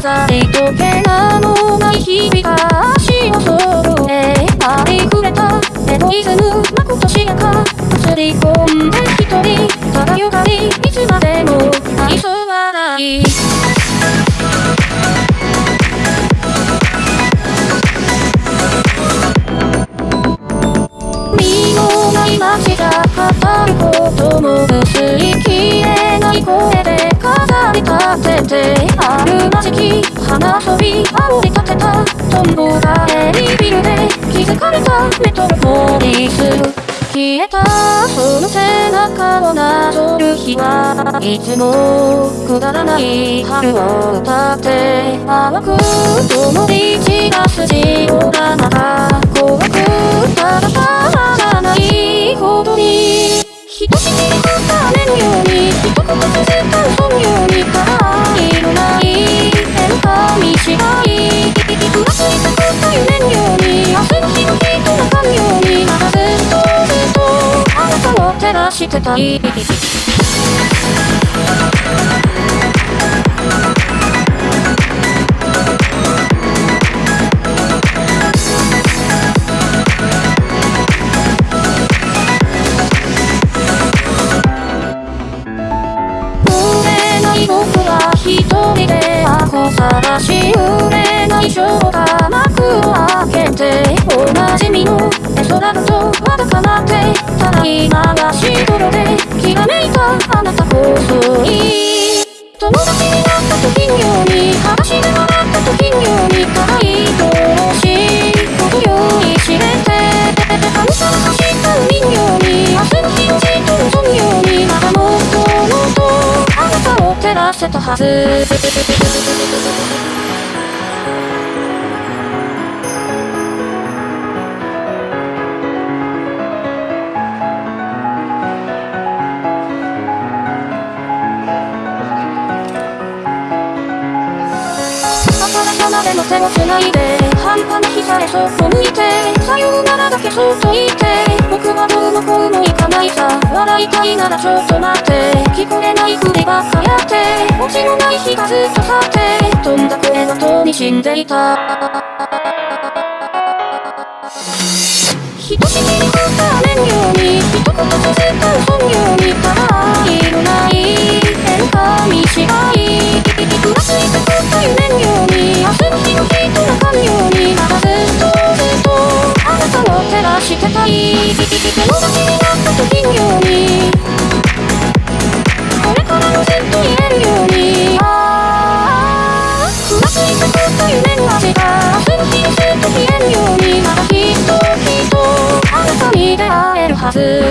飾りとけなもない日々が足を揃えありふれたエゴイズムまことしやか映り込んで一人ただゆかりいつまでも愛想笑い身のない街じゃ語ることも薄いてあるまじき花遊び煽り立てたトンボがエリビルで気づかれたメトロポリス消えたその背中をなぞる日はいつもくだらない春を歌って淡く共に散らすジオラマが怖くただたまらないほどにひとしきり降った雨のように一言続っらしてた。い探し売れないショーが幕を開けていい友達になった時のように裸足で笑った時のように可愛いとしい程よい知れて神様走った海のように明日の日をじっと望むようにまだもっともっとあなたを照らせたはずでも手をないで半端な日さえそこ向いてさようならだけそっと言って僕はどうもこうもいかないさ笑いたいならちょっと待って。聞こえないふりばっかやって。落ちのない日がずっと去って。飛んだ声の塔に死んでいた。ひとしきり降った雨のように。一言続く嘘のように。ただいのない。変化にしががしてたい手になった時のように。これからもずっと言えるように。ああふわついたこと夢の味が明日の日にずっと消えるように。またきっときっとあなたに出会えるはず。